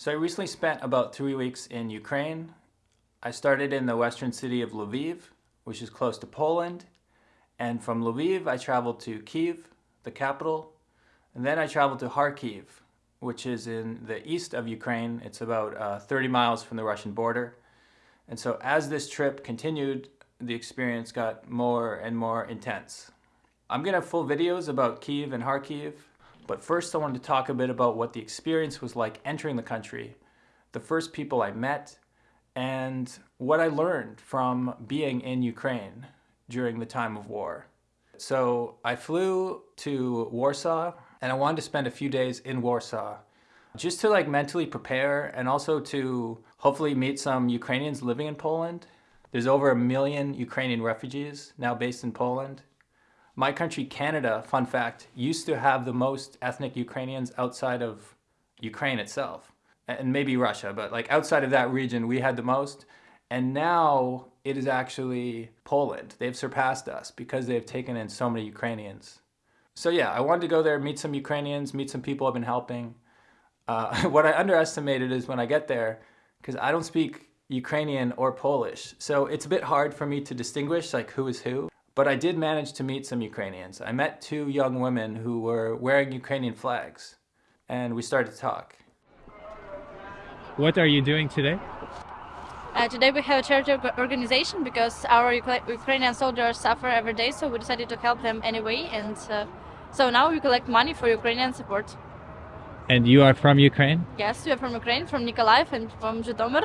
So I recently spent about three weeks in Ukraine. I started in the western city of Lviv, which is close to Poland. And from Lviv, I traveled to Kiev, the capital. And then I traveled to Kharkiv, which is in the east of Ukraine. It's about uh, 30 miles from the Russian border. And so as this trip continued, the experience got more and more intense. I'm gonna have full videos about Kiev and Kharkiv, but first I wanted to talk a bit about what the experience was like entering the country, the first people I met, and what I learned from being in Ukraine during the time of war. So I flew to Warsaw and I wanted to spend a few days in Warsaw just to like mentally prepare and also to hopefully meet some Ukrainians living in Poland. There's over a million Ukrainian refugees now based in Poland. My country, Canada, fun fact, used to have the most ethnic Ukrainians outside of Ukraine itself and maybe Russia, but like outside of that region, we had the most. And now it is actually Poland. They've surpassed us because they've taken in so many Ukrainians. So yeah, I wanted to go there, meet some Ukrainians, meet some people I've been helping. Uh, what I underestimated is when I get there, because I don't speak Ukrainian or Polish, so it's a bit hard for me to distinguish like who is who. But I did manage to meet some Ukrainians. I met two young women who were wearing Ukrainian flags, and we started to talk. What are you doing today? Uh, today we have a charity organization because our Ukrainian soldiers suffer every day, so we decided to help them anyway. And uh, so now we collect money for Ukrainian support. And you are from Ukraine? Yes, we are from Ukraine, from Nikolaev and from Zhytomyr.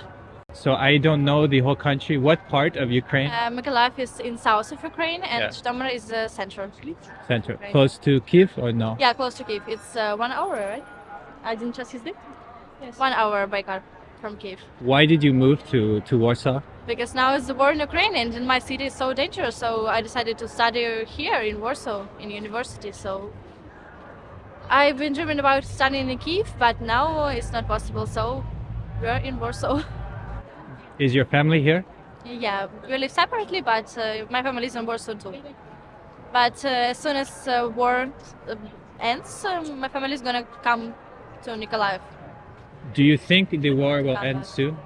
So I don't know the whole country. What part of Ukraine? Uh, Mykolaiv is in south of Ukraine and yeah. Zhytomyr is uh, central. Central. Close to Kiev or no? Yeah, close to Kiev. It's uh, one hour, right? I didn't trust his name? Yes. One hour by car from Kiev. Why did you move to, to Warsaw? Because now it's the war in Ukraine and my city is so dangerous. So I decided to study here in Warsaw, in university. So I've been dreaming about studying in Kiev, but now it's not possible. So we're in Warsaw. Is your family here? Yeah, we live separately, but uh, my family is in Warsaw too. But uh, as soon as uh, war uh, ends, um, my family is gonna come to Nikolaev. Do you think the war will end soon?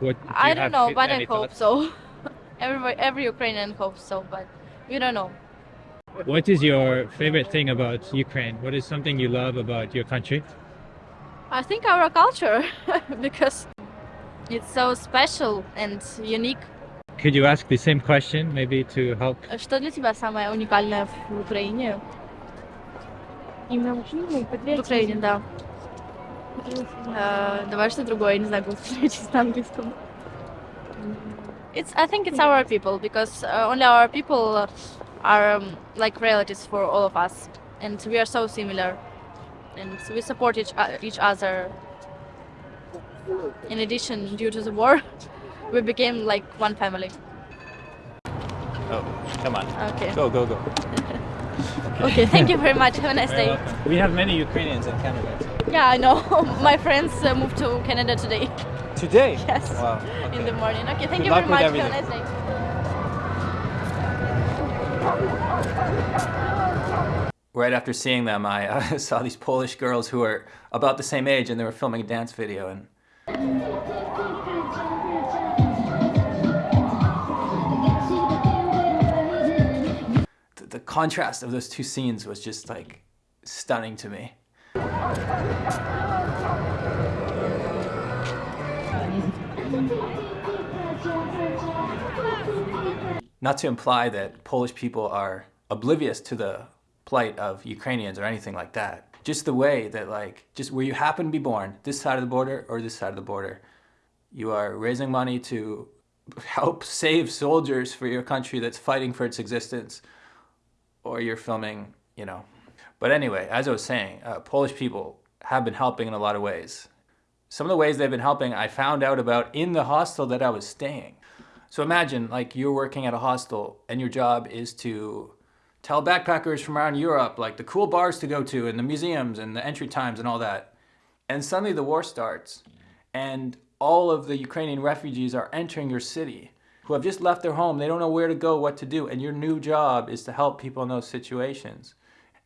What, do I don't know, but I hope so. every, every Ukrainian hopes so, but we don't know. What is your favorite thing about Ukraine? What is something you love about your country? I think our culture, because it's so special and unique. Could you ask the same question, maybe to help? Что для тебя самое уникальное в Украине? Именно в Украине, да. Давай что другое, не знаю, как на английском. It's, I think it's our people because uh, only our people are um, like relatives for all of us, and we are so similar, and we support each uh, each other. in addition, due to the war, we became like one family. Oh, come on. Okay. Go, go, go. Okay, thank you very much. Have a nice day. We have many Ukrainians in Canada. Yeah, I know. My friends uh, moved to Canada today. Today? Yes. Wow. Okay. In the morning. Okay, thank Good you very much. Everything. Have a nice day. Right after seeing them, I uh, saw these Polish girls who are about the same age and they were filming a dance video. and. Contrast of those two scenes was just like stunning to me. Not to imply that Polish people are oblivious to the plight of Ukrainians or anything like that. Just the way that like, just where you happen to be born, this side of the border or this side of the border, you are raising money to help save soldiers for your country that's fighting for its existence or you're filming, you know. But anyway, as I was saying, uh, Polish people have been helping in a lot of ways. Some of the ways they've been helping I found out about in the hostel that I was staying. So imagine like you're working at a hostel and your job is to tell backpackers from around Europe like the cool bars to go to and the museums and the entry times and all that. And suddenly the war starts and all of the Ukrainian refugees are entering your city who have just left their home. They don't know where to go, what to do. And your new job is to help people in those situations.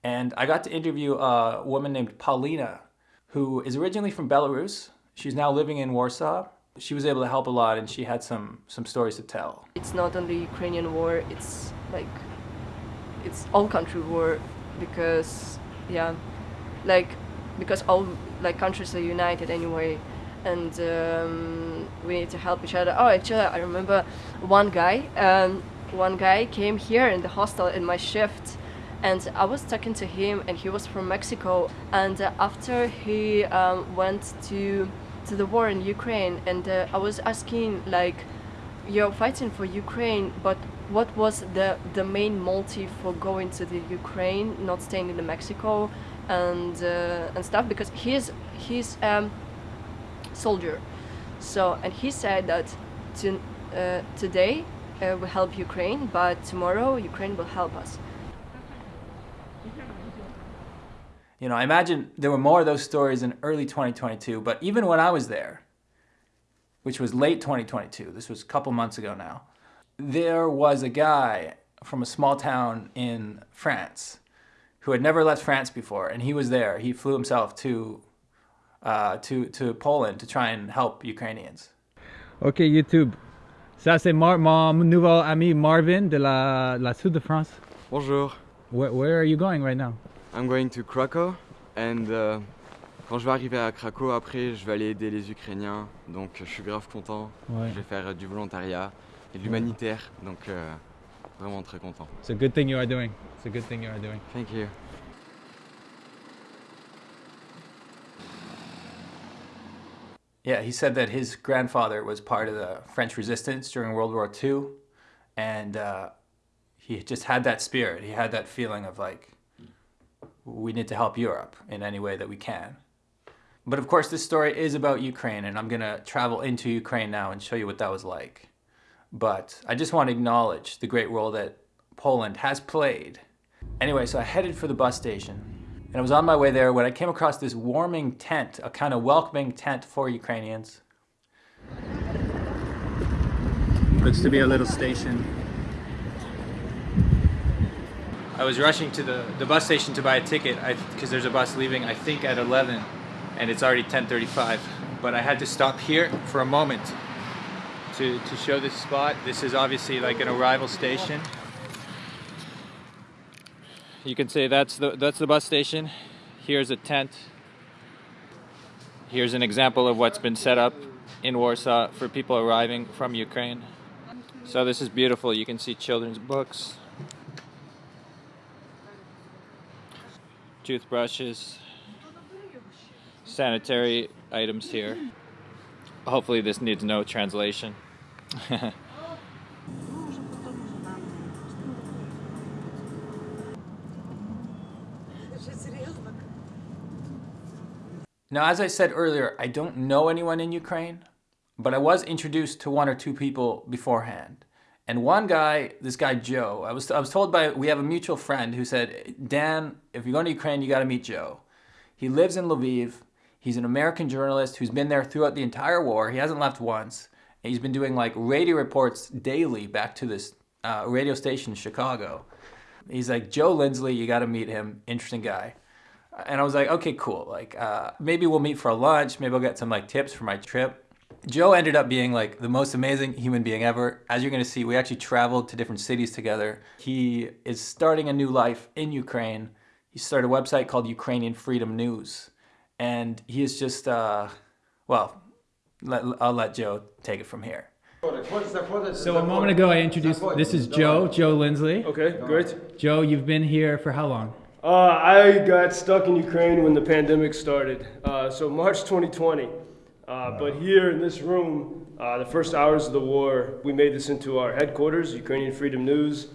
And I got to interview a woman named Paulina, who is originally from Belarus. She's now living in Warsaw. She was able to help a lot and she had some, some stories to tell. It's not only Ukrainian war, it's like it's all country war because yeah, like because all like countries are united anyway and um, we need to help each other. Oh, actually, I remember one guy. Um, one guy came here in the hostel in my shift, and I was talking to him, and he was from Mexico. And uh, after he um, went to to the war in Ukraine, and uh, I was asking like, "You're fighting for Ukraine, but what was the the main motive for going to the Ukraine, not staying in Mexico?" And uh, and stuff because he's he's um, soldier. So, and he said that to, uh, today uh, we help Ukraine, but tomorrow Ukraine will help us. You know, I imagine there were more of those stories in early 2022, but even when I was there, which was late 2022, this was a couple months ago now, there was a guy from a small town in France who had never left France before, and he was there. He flew himself to uh, to, to Poland to try and help Ukrainians. Ok YouTube. Ça c'est mon nouveau ami Marvin de la, la Sud de France. Bonjour, Where, where are you going right now? I'm going to Krakow and uh, quand je vais arriver à Krakow après je vais aller aider les Ukrainiens donc je suis grave content. Ouais. Je vais faire euh, du volontariat et de l'humanitaire donc euh, vraiment très content. It's a good thing you are doing. It's a good thing you are doing. Thank you. Yeah, he said that his grandfather was part of the French resistance during World War II, and uh, he just had that spirit. He had that feeling of like, we need to help Europe in any way that we can. But of course, this story is about Ukraine, and I'm gonna travel into Ukraine now and show you what that was like. But I just want to acknowledge the great role that Poland has played. Anyway, so I headed for the bus station, and I was on my way there when I came across this warming tent, a kind of welcoming tent for Ukrainians. Looks to be a little station. I was rushing to the, the bus station to buy a ticket because there's a bus leaving, I think, at 11, and it's already 10:35. But I had to stop here for a moment to, to show this spot. This is obviously like an arrival station. You can say that's the that's the bus station. Here's a tent. Here's an example of what's been set up in Warsaw for people arriving from Ukraine. So this is beautiful. You can see children's books, toothbrushes, sanitary items here. Hopefully this needs no translation. Now, as I said earlier, I don't know anyone in Ukraine, but I was introduced to one or two people beforehand. And one guy, this guy Joe, I was, I was told by, we have a mutual friend who said, Dan, if you're going to Ukraine, you got to meet Joe. He lives in Lviv. He's an American journalist who's been there throughout the entire war. He hasn't left once. And he's been doing like radio reports daily back to this uh, radio station in Chicago. He's like, Joe Lindsley, you got to meet him. Interesting guy and I was like, okay, cool. Like, uh, maybe we'll meet for lunch. Maybe I'll get some like tips for my trip. Joe ended up being like the most amazing human being ever. As you're gonna see, we actually traveled to different cities together. He is starting a new life in Ukraine. He started a website called Ukrainian Freedom News, and he is just, uh, well, let, I'll let Joe take it from here. So a moment ago, I introduced. This is Joe, Joe Lindsley. Okay, great. Joe, you've been here for how long? Uh, I got stuck in Ukraine when the pandemic started, uh, so March 2020. Uh, but here in this room, uh, the first hours of the war, we made this into our headquarters, Ukrainian Freedom News.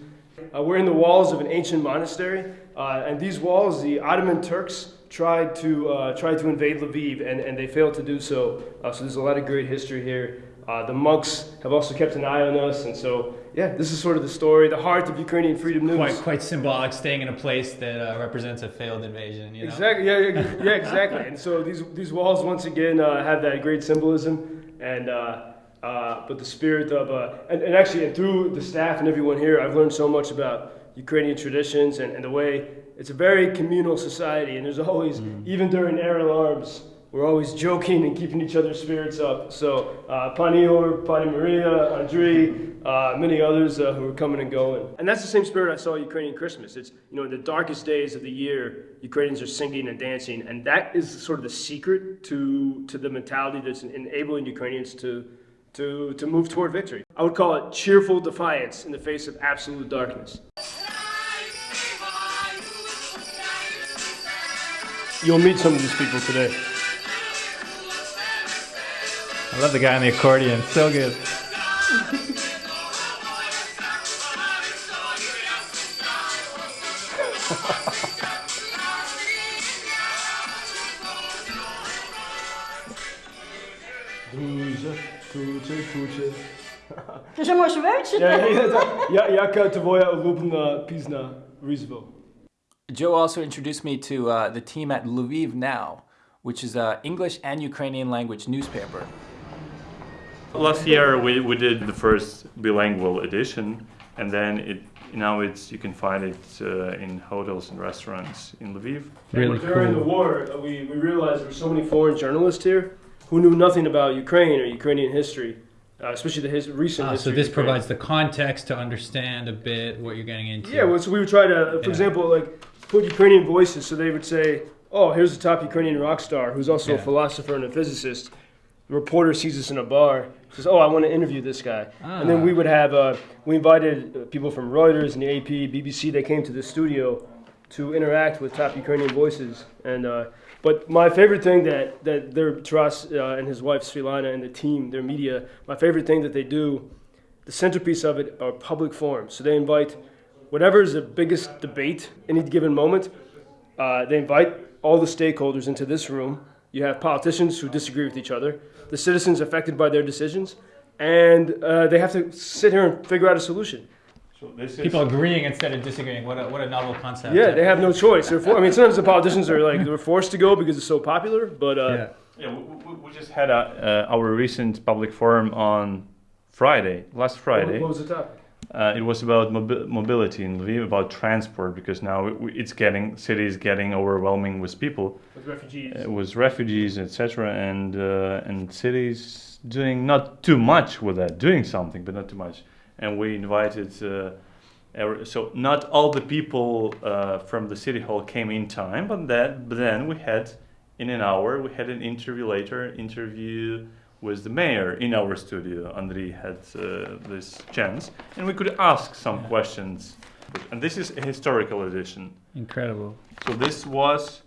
Uh, we're in the walls of an ancient monastery, uh, and these walls, the Ottoman Turks tried to tried to invade Lviv, and, and they failed to do so. so there's a lot of great history here. The monks have also kept an eye on us, and so yeah, this is sort of the story, the heart of Ukrainian Freedom News. Quite, quite symbolic, staying in a place that uh, represents a failed invasion. You know? Exactly. Yeah, yeah, yeah, exactly. and so these these walls once again uh, have that great symbolism, and uh, uh, but the spirit of uh, and, and actually and through the staff and everyone here, I've learned so much about Ukrainian traditions and, and the way it's a very communal society, and there's always mm. even during air alarms we're always joking and keeping each other's spirits up. So, uh, Panior, Pani Maria, Andrei, uh, many others uh, who are coming and going. And that's the same spirit I saw Ukrainian Christmas. It's, you know, in the darkest days of the year, Ukrainians are singing and dancing. And that is sort of the secret to, to the mentality that's enabling Ukrainians to, to, to move toward victory. I would call it cheerful defiance in the face of absolute darkness. You'll meet some of these people today. I love the guy on the accordion. So good. To že moš več? Ja, jaka tvoja ulubna pizna Rizvo? Joe also introduced me to uh, the team at Lviv Now, which is an English and Ukrainian language newspaper. Last year we, we did the first bilingual edition, and then it now it's you can find it uh, in hotels and restaurants in Lviv. Really During the war, uh, we, we realized there were so many foreign journalists here who knew nothing about Ukraine or Ukrainian history, uh, especially the his, recent Ah, history. so this provides the context to understand a bit what you're getting into. Yeah, well, so we would try to, for Yeah. example, like put Ukrainian voices. So they would say, "Oh, here's the top Ukrainian rock star who's also a philosopher and a physicist." The reporter sees us in a bar, says, "Oh, I want to interview this guy." And then Ah. we would have uh, we invited uh, people from Reuters and the AP, BBC. They came to the studio to interact with top Ukrainian voices. And uh, but my favorite thing that that their Taras uh, and his wife Svitlana and the team, their media, my favorite thing that they do, the centerpiece of it are public forums. So they invite whatever is the biggest debate in any given moment. Uh, they invite all the stakeholders into this room. You have politicians who disagree with each other, the citizens affected by their decisions, and uh, they have to sit here and figure out a solution. So this is People agreeing instead of disagreeing. What a, what a novel concept. Yeah, they have no choice. For, I mean, sometimes the politicians are like they're forced to go because it's so popular, but uh, Yeah. Yeah, we, we, we just had a, uh, our recent public forum on Friday, last Friday. what was the topic? Uh, it was about mobi- mobility in Lviv, about transport, because now it, it's getting city is getting overwhelming with people, With refugees. uh, with refugees, etc., and uh, and cities doing not too much with that, doing something, but not too much. And we invited. Uh, so not all the people uh, from the city hall came in time, but that but then we had in an hour we had an interview later interview with the mayor in our studio. Andriy had uh, this chance, and we could ask some questions. And this is a historical edition. Incredible. So this was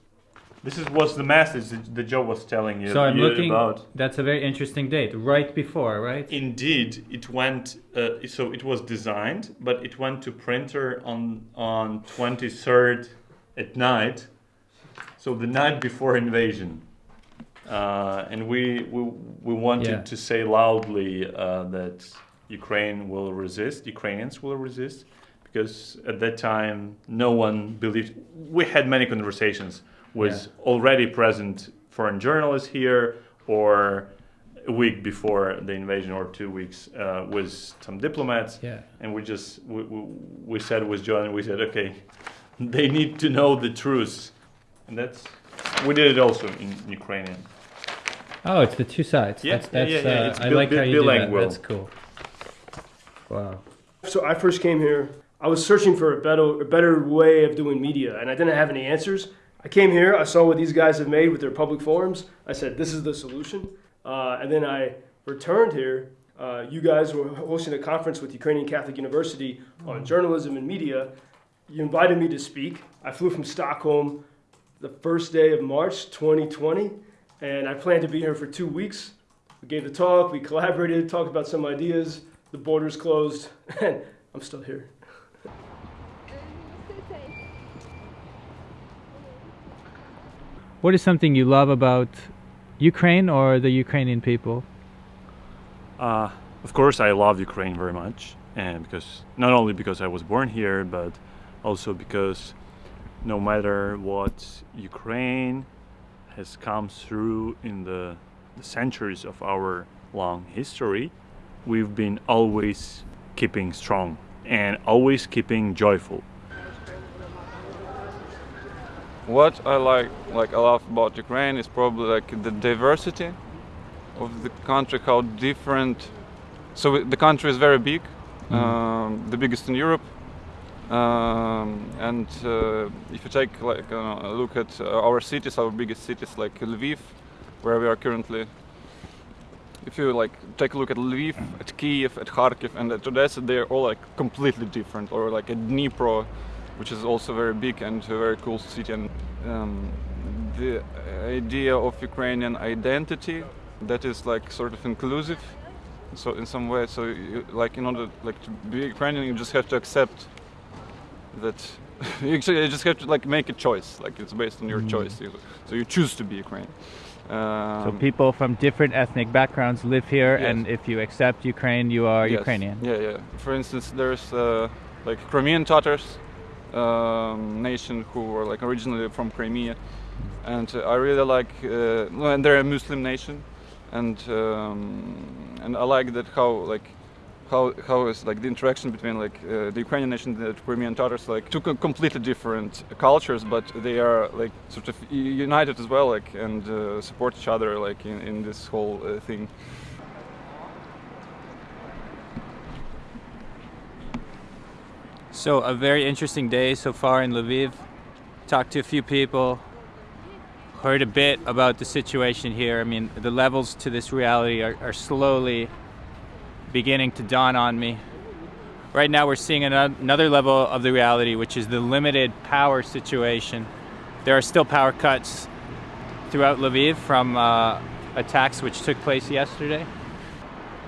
this is was the message that, that Joe was telling you, So I'm looking. about. That's a very interesting date. Right before, right? Indeed, it went. Uh, so it was designed, but it went to printer on on twenty third at night. So the night before invasion, uh, and we we we wanted Yeah. to say loudly uh, that Ukraine will resist. Ukrainians will resist, because at that time no one believed. We had many conversations with already present foreign journalists here, or a week before the invasion or two weeks uh, with some diplomats Yeah. and we just we, we, we said with John we said okay they need to know the truth and that's we did it also in Ukrainian Oh, it's the two sides. Yeah, that's, yeah, that's, yeah, yeah, Uh, it's I bil- like bil- how you do that. That's cool. Wow. So I first came here. I was searching for a better, a better way of doing media, and I didn't have any answers. I came here. I saw what these guys have made with their public forums. I said, "This is the solution." Uh, and then I returned here. Uh, you guys were hosting a conference with Ukrainian Catholic University on journalism and media. You invited me to speak. I flew from Stockholm the first day of March 2020, and I planned to be here for two weeks. We gave the talk, we collaborated, talked about some ideas. The borders closed, and I'm still here. What is something you love about Ukraine or the Ukrainian people? uh, of course I love Ukraine very much and because not only because I was born here but also because no matter what Ukraine has come through in the, the centuries of our long history we've been always keeping strong and always keeping joyful what I like like a lot about Ukraine is probably like the diversity of the country, how different. So the country is very big, um, the biggest in Europe. Um, and uh, if you take like uh, a look at uh, our cities, our biggest cities like Lviv, where we are currently. If you like take a look at Lviv, at Kiev, at Kharkiv, and at Odessa, they're all like completely different. Or like at Dnipro, which is also very big and a very cool city. And um, the idea of Ukrainian identity that is like sort of inclusive. So in some way, so you, like in order like to be Ukrainian, you just have to accept that you just have to like make a choice. Like it's based on your choice. You- So you choose to be Ukrainian. Um, So people from different ethnic backgrounds live here, Yes. and if you accept Ukraine, you are Yes. Ukrainian. Yeah, yeah. For instance, there's uh, like Crimean Tatars um, nation who were like originally from Crimea, and uh, I really like. Uh, and they're a Muslim nation, and um, and I like that how like. How, how is like the interaction between like uh, the Ukrainian nation and the Crimean Tatars like two completely different cultures but they are like sort of united as well like and uh, support each other like in, in this whole uh, thing So a very interesting day so far in Lviv. Talked to a few people. Heard a bit about the situation here. I mean, the levels to this reality are, are slowly beginning to dawn on me. Right now, we're seeing another level of the reality, which is the limited power situation. There are still power cuts throughout Lviv from uh, attacks which took place yesterday.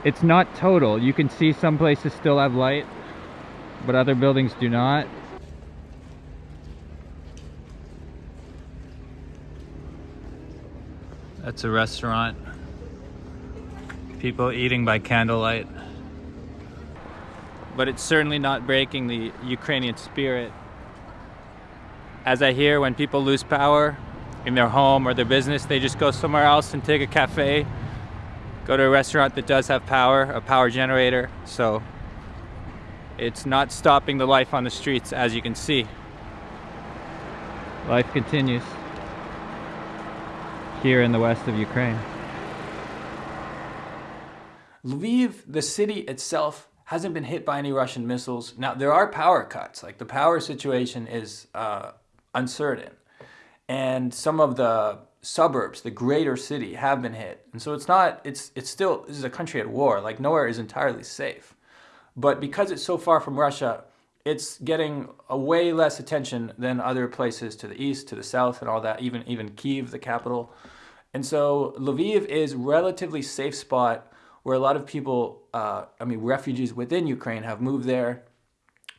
It's not total. You can see some places still have light, but other buildings do not. That's a restaurant. People eating by candlelight. But it's certainly not breaking the Ukrainian spirit. As I hear, when people lose power in their home or their business, they just go somewhere else and take a cafe, go to a restaurant that does have power, a power generator. So it's not stopping the life on the streets, as you can see. Life continues here in the west of Ukraine. Lviv, the city itself, hasn't been hit by any Russian missiles. Now, there are power cuts. Like the power situation is uh, uncertain. And some of the suburbs, the greater city, have been hit. And so it's not, it's, it's still, this is a country at war. Like nowhere is entirely safe. But because it's so far from Russia, it's getting a way less attention than other places to the east, to the south, and all that. Even even Kiev, the capital, and so Lviv is relatively safe spot where a lot of people, uh, I mean, refugees within Ukraine have moved there.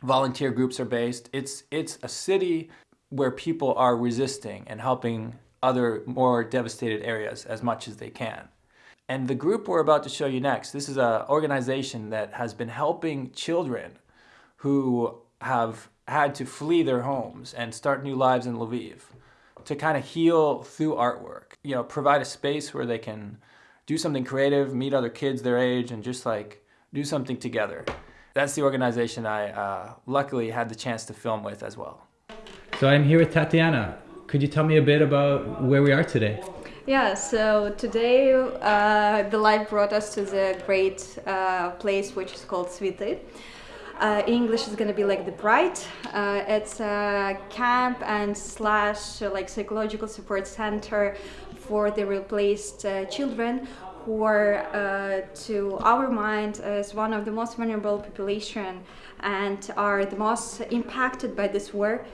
Volunteer groups are based. It's it's a city where people are resisting and helping other more devastated areas as much as they can. And the group we're about to show you next, this is an organization that has been helping children who have had to flee their homes and start new lives in Lviv to kind of heal through artwork. You know, provide a space where they can do something creative, meet other kids their age, and just like do something together. That's the organization I uh, luckily had the chance to film with as well. So I'm here with Tatiana. Could you tell me a bit about where we are today? Yeah, so today uh, the life brought us to the great uh, place which is called Svity. Uh, English is gonna be like the bright. Uh, it's a camp and slash uh, like psychological support center for the replaced uh, children who are, uh, to our mind, as one of the most vulnerable population and are the most impacted by this war.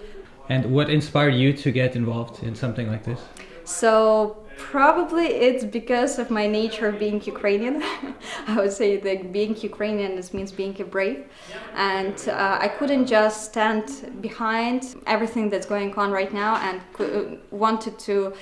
And what inspired you to get involved in something like this? So probably it's because of my nature being Ukrainian. I would say that being Ukrainian this means being a brave, and uh, I couldn't just stand behind everything that's going on right now, and wanted to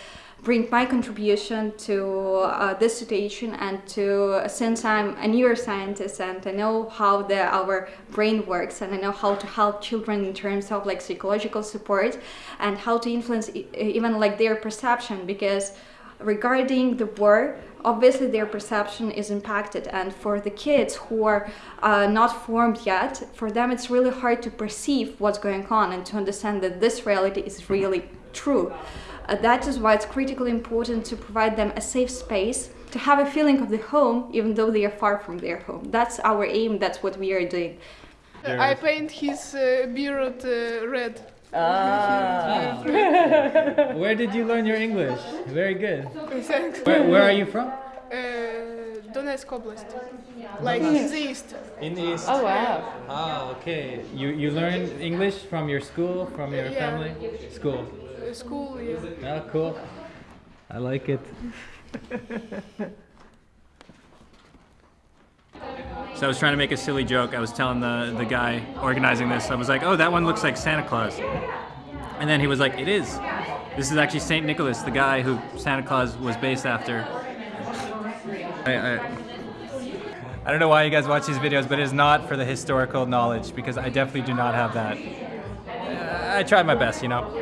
bring my contribution to uh, this situation and to since I'm a neuroscientist and I know how the our brain works and I know how to help children in terms of like psychological support and how to influence even like their perception because regarding the war obviously their perception is impacted and for the kids who are uh, not formed yet for them it's really hard to perceive what's going on and to understand that this reality is really true. Uh, that is why it's critically important to provide them a safe space to have a feeling of the home even though they are far from their home. That's our aim, that's what we are doing. I paint his uh, beard uh, red. Ah. Where did you learn your English? Very good. Thanks. Where, where are you from? Uh, Donetsk Oblast. Like in the east. In the east. Oh, wow. Oh, okay. You you learned English from your school, from your Yeah. family? School. Uh, school, yeah. Oh, cool. I like it. So I was trying to make a silly joke. I was telling the, the guy organizing this, I was like, oh, that one looks like Santa Claus. And then he was like, it is. This is actually St. Nicholas, the guy who Santa Claus was based after. I, I, I don't know why you guys watch these videos, but it is not for the historical knowledge because I definitely do not have that. I tried my best, you know.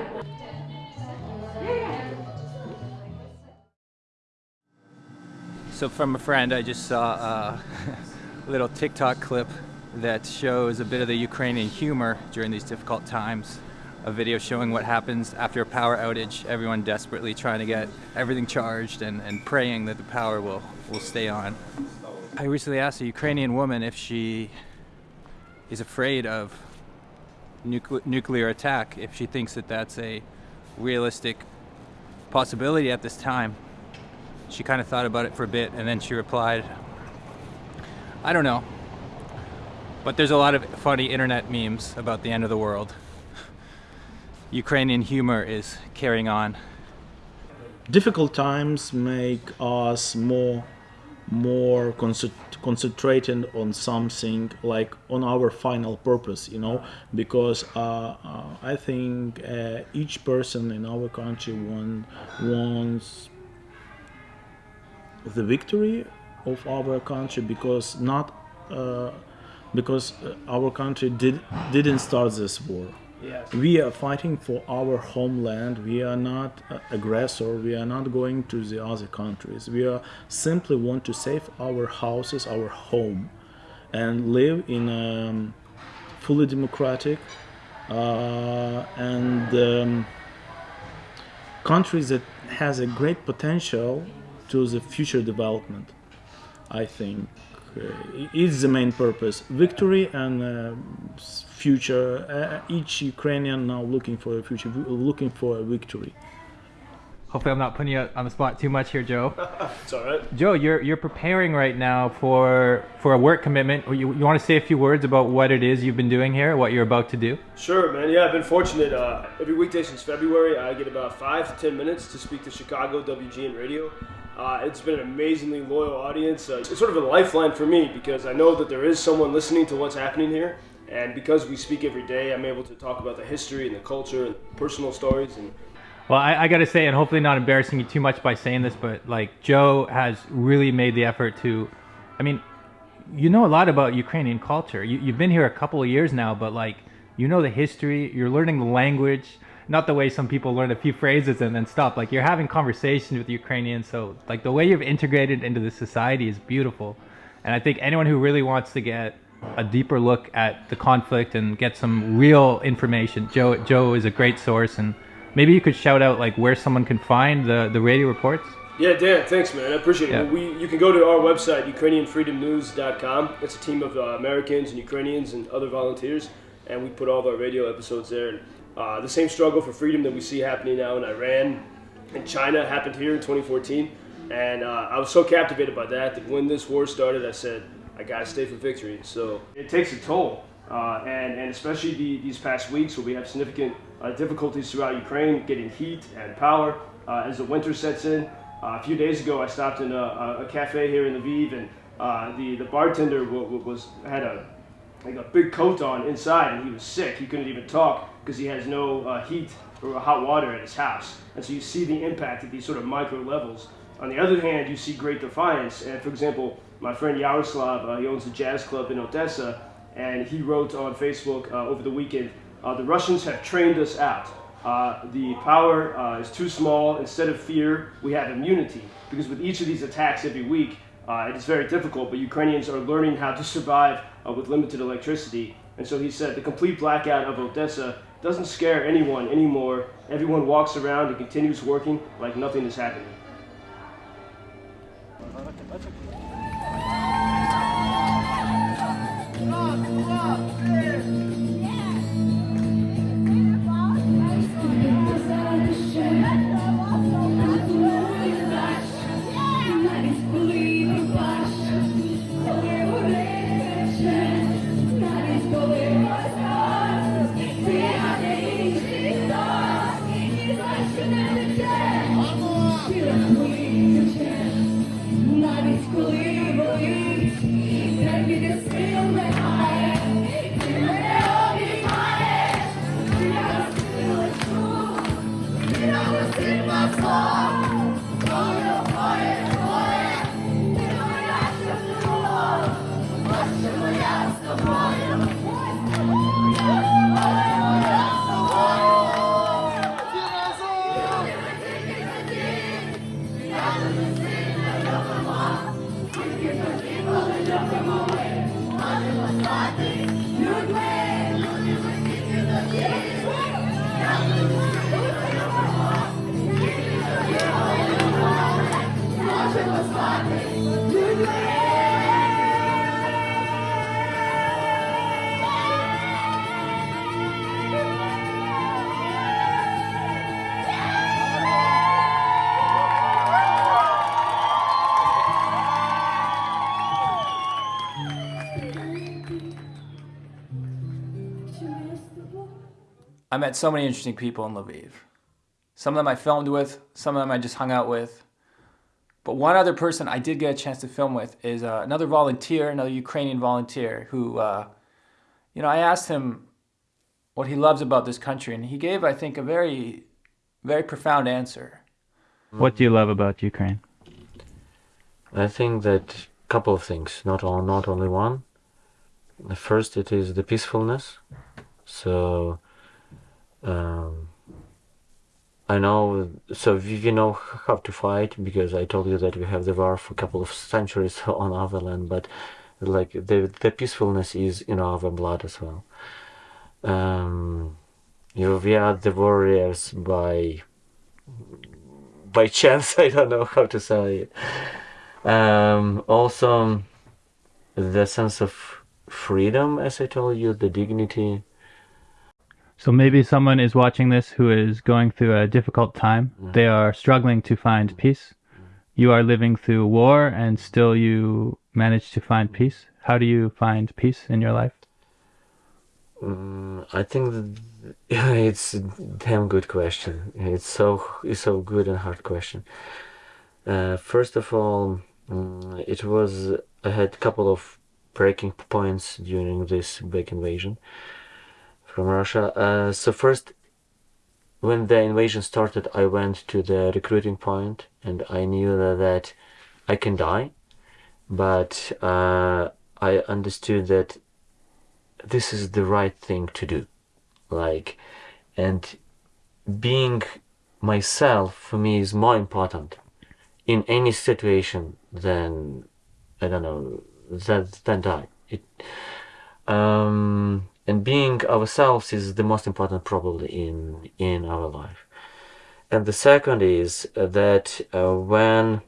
So from a friend, I just saw a little TikTok clip that shows a bit of the Ukrainian humor during these difficult times. A video showing what happens after a power outage, everyone desperately trying to get everything charged and, and praying that the power will, will stay on. I recently asked a Ukrainian woman if she is afraid of nucle- nuclear attack, if she thinks that that's a realistic possibility at this time. She kind of thought about it for a bit and then she replied, I don't know. But there's a lot of funny internet memes about the end of the world. Ukrainian humor is carrying on. difficult times make us more more concent- concentrated on something like on our final purpose you know because uh, uh, i think uh, each person in our country want, wants the victory of our country because not uh, because uh, our country did didn't start this war Yes. we are fighting for our homeland. We are not uh, aggressor. We are not going to the other countries. We are simply want to save our houses our home and live in a um, fully democratic uh, and um, countries that has a great potential to the future development i think. Uh, is the main purpose. Victory and uh, future uh, each ukrainian now looking for a future looking for a victory Hopefully, I'm not putting you on the spot too much here, Joe. It's all right. Joe, you're you're preparing right now for for a work commitment. You, you want to say a few words about what it is you've been doing here, what you're about to do? Sure, man. Yeah, I've been fortunate. Uh, every weekday since February, I get about five to ten minutes to speak to Chicago WGN Radio. Uh, it's been an amazingly loyal audience. Uh, it's sort of a lifeline for me because I know that there is someone listening to what's happening here. And because we speak every day, I'm able to talk about the history and the culture and personal stories. And Well, I, I got to say, and hopefully not embarrassing you too much by saying this, but like Joe has really made the effort to. I mean, you know a lot about Ukrainian culture. You, you've been here a couple of years now, but like you know the history. You're learning the language, not the way some people learn a few phrases and then stop. Like you're having conversations with Ukrainians. So like the way you've integrated into the society is beautiful, and I think anyone who really wants to get a deeper look at the conflict and get some real information, Joe Joe is a great source and. Maybe you could shout out like where someone can find the, the radio reports. yeah, Dan, thanks, man. I appreciate Yeah. it. We, you can go to our website, UkrainianFreedomNews.com. It's a team of uh, Americans and Ukrainians and other volunteers, and we put all of our radio episodes there. And uh, the same struggle for freedom that we see happening now in Iran and China happened here in 2014. And uh, I was so captivated by that that when this war started, I said, I gotta stay for victory. So it takes a toll. Uh, and, and especially the, these past weeks where we have significant uh, difficulties throughout Ukraine getting heat and power uh, as the winter sets in. Uh, a few days ago, I stopped in a, a, cafe here in Lviv, and uh, the, the bartender was had a like a big coat on inside, and he was sick. He couldn't even talk because he has no uh, heat or hot water at his house. And so you see the impact at these sort of micro levels. On the other hand, you see great defiance. And for example, my friend Yaroslav, uh, he owns a jazz club in Odessa, and he wrote on Facebook uh, over the weekend, uh, the Russians have trained us out. Uh, the power uh, is too small. Instead of fear, we have immunity. Because with each of these attacks every week, uh, it is very difficult, but Ukrainians are learning how to survive with limited electricity. And so he said the complete blackout of Odessa doesn't scare anyone anymore. Everyone walks around and continues working like nothing is happening. Hareket açık. I met so many interesting people in Lviv. Some of them I filmed with, some of them I just hung out with. But one other person I did get a chance to film with is uh, another volunteer, another Ukrainian volunteer who, uh, you know, I asked him what he loves about this country, and he gave, I think, a very, very profound answer. What do you love about Ukraine? I think that a couple of things, not all, not only one. The first, it is the peacefulness. So um, I know, so we, know how to fight because I told you that we have the war for a couple of centuries on our land, but like the the peacefulness is in our blood as well. Um, you know, we are the warriors by by chance. I don't know how to say it. Um, also, the sense of freedom, as I told you, the dignity so maybe someone is watching this who is going through a difficult time. Mm. They are struggling to find peace. You are living through war and still you manage to find peace. How do you find peace in your life? Um, I think it's a damn good question. It's so it's so good and hard question. Uh, first of all, um, it was I had a couple of breaking points during this big invasion from Russia. Uh, so first, when the invasion started, I went to the recruiting point and I knew that, I can die, but uh, I understood that this is the right thing to do. Like, and being myself for me is more important in any situation than I don't know than than die. It um and being ourselves is the most important probably in in our life. And the second is uh, that uh, when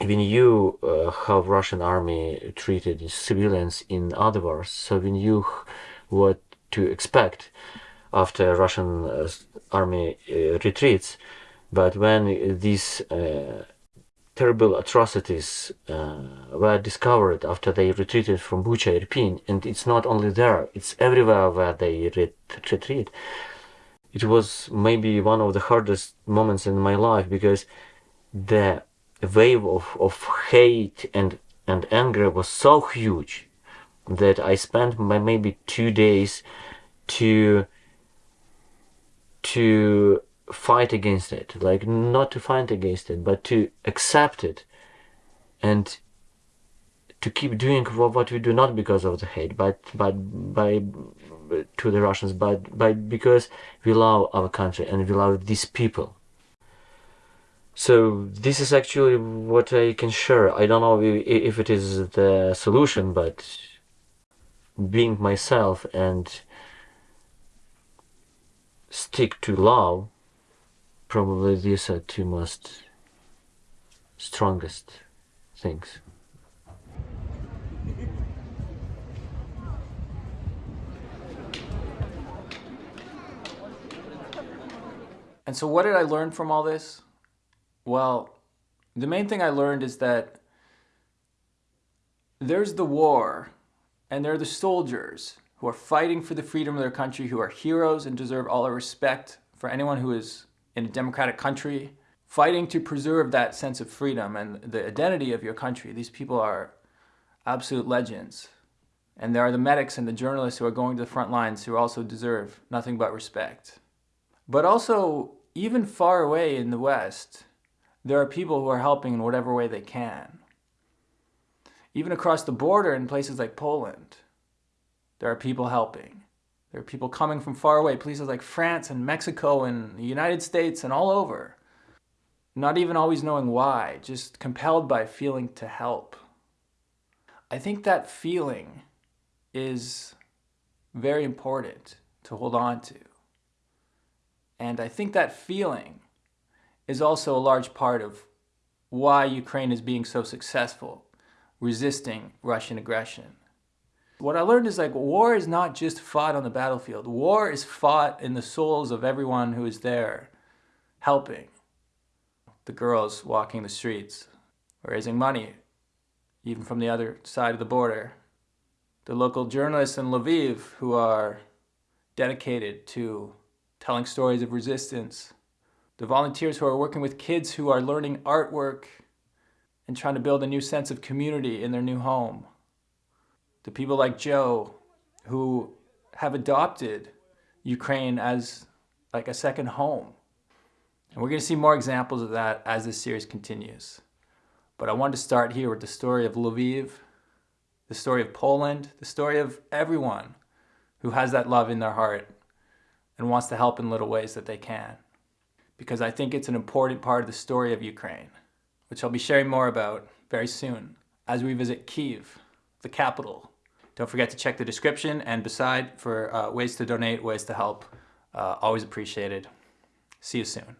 when you uh, how Russian army treated civilians in other wars so we knew what to expect after Russian uh, army uh, retreats but when these uh, terrible atrocities uh, were discovered after they retreated from Bucha, Irpin, and it's not only there, it's everywhere where they retreat. It was maybe one of the hardest moments in my life because the wave of, of hate and, and anger was so huge that I spent maybe two days to to fight against it like not to fight against it but to accept it and to keep doing what we do not because of the hate but but by to the Russians but but because we love our country and we love these people. So this is actually what I can share. I don't know if it is the solution but being myself and stick to love, probably these are two most strongest things. And so, what did I learn from all this? Well, the main thing I learned is that there's the war, and there are the soldiers who are fighting for the freedom of their country, who are heroes and deserve all our respect for anyone who is in a democratic country, fighting to preserve that sense of freedom and the identity of your country. These people are absolute legends. And there are the medics and the journalists who are going to the front lines who also deserve nothing but respect. But also, even far away in the West, there are people who are helping in whatever way they can. Even across the border in places like Poland, there are people helping. There are people coming from far away, places like France and Mexico and the United States and all over. Not even always knowing why, just compelled by feeling to help. I think that feeling is very important to hold on to. And I think that feeling is also a large part of why Ukraine is being so successful resisting Russian aggression. What I learned is like war is not just fought on the battlefield. War is fought in the souls of everyone who is there helping. The girls walking the streets, raising money, even from the other side of the border. The local journalists in Lviv who are dedicated to telling stories of resistance. The volunteers who are working with kids who are learning artwork and trying to build a new sense of community in their new home. The people like Joe who have adopted Ukraine as like a second home. And we're going to see more examples of that as this series continues. But I wanted to start here with the story of Lviv, the story of Poland, the story of everyone who has that love in their heart and wants to help in little ways that they can. Because I think it's an important part of the story of Ukraine which I'll be sharing more about very soon as we visit Kiev, the capital. Don't forget to check the description and beside for uh, ways to donate, ways to help. Uh, always appreciated. See you soon.